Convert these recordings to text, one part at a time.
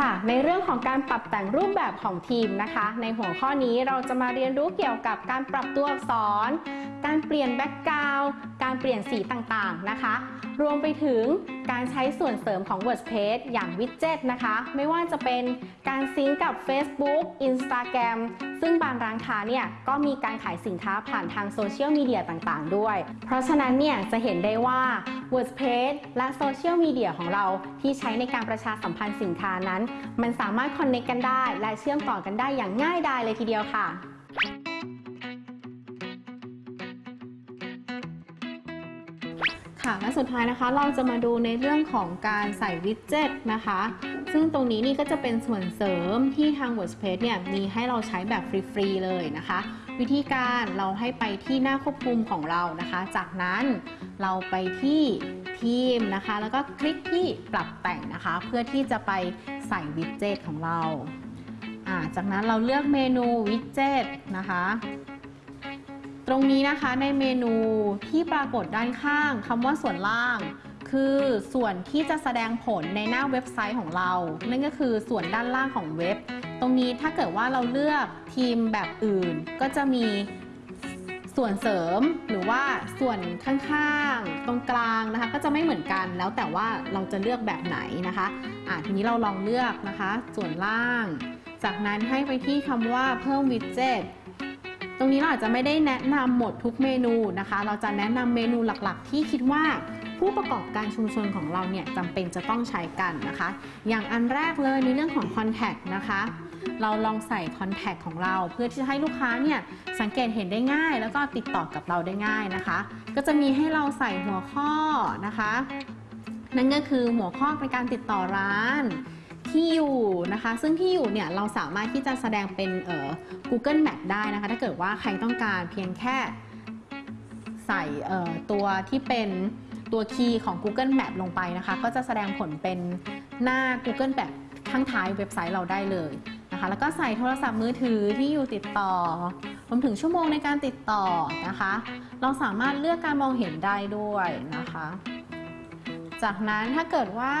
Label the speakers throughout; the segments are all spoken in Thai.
Speaker 1: ค่ะ ในเรื่องของการปรับแต่งรูปแบบของทีมนะคะ ในหัวข้อนี้เราจะมาเรียนรู้เกี่ยวกับการปรับตัวอักษร การเปลี่ยนแบ็กกราวด์การเปลี่ยนสีต่างๆนะคะ รวมไปถึงการใช้ส่วนเสริมของ WordPress อย่างวิดเจ็ตนะคะ ไม่ว่าจะเป็นการซิงกับ Facebook Instagram ซึ่งบางร้านค้าเนี่ยก็มีการขายสินค้าผ่านทางโซเชียลมีเดียต่างๆ ด้วย เพราะฉะนั้นเนี่ยจะเห็นได้ว่า WordPress และโซเชียลมีเดียของเราที่ใช้ในการประชาสัมพันธ์สินค้านั้น มันสามารถคอนเน c t กันได้ และเชื่อมต่อกันได้อย่างง่ายดายเลยทีเดียวค่ะ ค่ะและสุดท้ายนะคะเราจะมาดูในเรื่องของการใส่วิดเจ็ตนะคะ ซึ่งตรงนี้นี่ก็จะเป็นส่วนเสริมที่ทาง WordPress เนี่ยมีให้เราใช้แบบฟรีๆเลยนะคะ วิธีการเราให้ไปที่หน้าควบคุมของเรานะคะ จากนั้นเราไปที่ทีมนะคะ แล้วก็คลิกที่ปรับแต่งนะคะ เพื่อที่จะไปใส่วิดเจ็ตของเราอ่าจากนั้นเราเลือกเมนูวิดเจ็ตนะคะ ตรงนี้นะคะในเมนูที่ปรากฏด้านข้างคำว่าส่วนล่าง คือส่วนที่จะแสดงผลในหน้าเว็บไซต์ของเรา นั่นก็คือส่วนด้านล่างของเว็บ ตรงนี้ถ้าเกิดว่าเราเลือกทีมแบบอื่น ก็จะมีส่วนเสริมหรือว่าส่วนข้างๆ ตรงกลางนะคะ ก็จะไม่เหมือนกันแล้วแต่ว่าเราจะเลือกแบบไหนนะคะอะทีนี้เราลองเลือกนะคะ ส่วนล่าง จากนั้นให้ไปที่คำว่าเพิ่มวิดเจ็ต ตรงนี้เราอาจจะไม่ได้แนะนำหมดทุกเมนูนะคะ เราจะแนะนำเมนูหลักๆ ที่คิดว่าผู้ประกอบการชุมชนของเราเนี่ยจำเป็นจะต้องใช้กันนะคะ อย่างอันแรกเลยในเรื่องของ Contact นะคะ เราลองใส่ Contact ของเรา เพื่อที่จะให้ลูกค้าเนี่ยสังเกตเห็นได้ง่าย แล้วก็ติดต่อกับเราได้ง่ายนะคะ ก็จะมีให้เราใส่หัวข้อนะคะ นั่นก็คือหัวข้อในการติดต่อร้าน ที่อยู่นะคะ ซึ่งที่อยู่เนี่ยเราสามารถที่จะแสดงเป็นเอ่อ Google Map ได้นะคะ ถ้าเกิดว่าใครต้องการเพียงแค่ใส่เอ่อตัวที่เป็นตัวคีย์ของ Google Map ลงไปนะคะ ก็จะแสดงผลเป็นหน้า Google Map ข้างท้ายเว็บไซต์เราได้เลยนะคะ แล้วก็ใส่โทรศัพท์มือถือที่อยู่ติดต่อรวมถึงชั่วโมงในการติดต่อนะคะ เราสามารถเลือกการมองเห็นได้ด้วยนะคะ จากนั้นถ้าเกิดว่า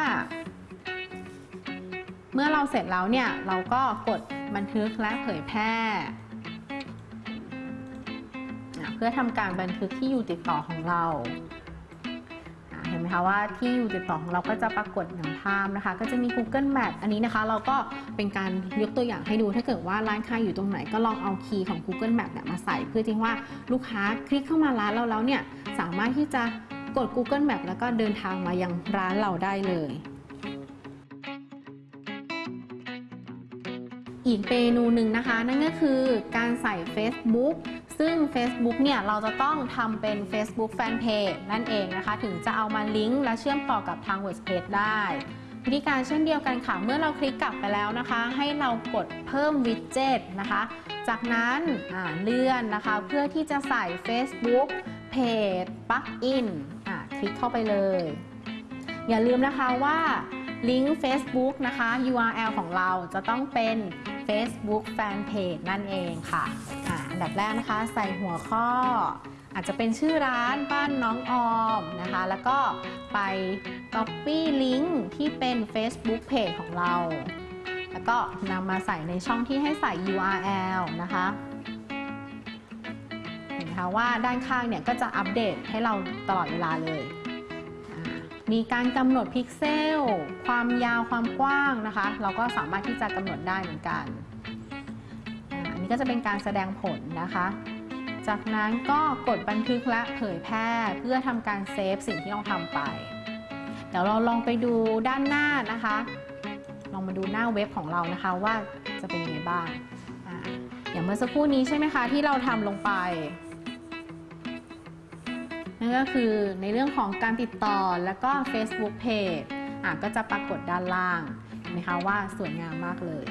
Speaker 1: เมื่อเราเสร็จแล้วเนี่ยเราก็กดบันทึกและเผยแพร่ เพื่อทำการบันทึกที่อยู่ติดต่อของเรา เห็นไหมคะว่าที่อยู่ติดต่อของเราก็จะปรากฏอย่างภาพนะคะ ก็จะมี Google Map อันนี้นะคะ เราก็เป็นการยกตัวอย่างให้ดูถ้าเกิดว่าร้านค้าอยู่ตรงไหนก็ลองเอาคีย์ของ Google Map เนี่ยมาใส่ เพื่อที่ว่าลูกค้าคลิกเข้ามาร้านเราแล้วเนี่ยสามารถที่จะกด Google Map แล้วก็เดินทางมายังร้านเราได้เลย อีกเมนูหนึ่งนะคะ นั่นก็คือการใส่ Facebook ซึ่ง Facebook เนี่ยเราจะต้องทำเป็น Facebook Fanpage นั่นเองนะคะ ถึงจะเอามาลิงก์และเชื่อมต่อกับทาง WordPress ได้วิธีการเช่นเดียวกันค่ะ เมื่อเราคลิกกลับไปแล้วนะคะ ให้เรากดเพิ่มวิดเจ็ตนะคะ จากนั้นเลื่อนนะคะ เพื่อที่จะใส่ Facebook Page Plugin อ่าคลิกเข้าไปเลย อย่าลืมนะคะว่า ลิงก์ Facebook นะคะ URL ของเราจะต้องเป็น Facebook Fanpage นั่นเองค่ะอันดับแรกนะคะ ใส่หัวข้อ อาจจะเป็นชื่อร้านบ้านน้องออมนะคะ แล้วก็ไป Copy ลิงก์ที่เป็น Facebook Page ของเรา แล้วก็นำมาใส่ในช่องที่ให้ใส่ URL นะคะเห็นไหมคะว่าด้านข้างเนี่ยก็จะอัปเดตให้เราตลอดเวลาเลย มีการกำหนดพิกเซล ความยาวความกว้างนะคะ เราก็สามารถที่จะกำหนดได้เหมือนกันอันนี้ก็จะเป็นการแสดงผลนะคะ จากนั้นก็กดบันทึกและเผยแพร่เพื่อทำการเซฟสิ่งที่เราทำไป เดี๋ยวเราลองไปดูด้านหน้านะคะ ลองมาดูหน้าเว็บของเรานะคะว่าจะเป็นยังไงบ้างออย่างเมื่อสักครู่นี้ใช่ไหมคะที่เราทำลงไป ก็คือในเรื่องของการติดต่อแล้วก็ Facebook Page อะก็จะปรากฏด้านล่างนะคะว่าสวยงามมากเลย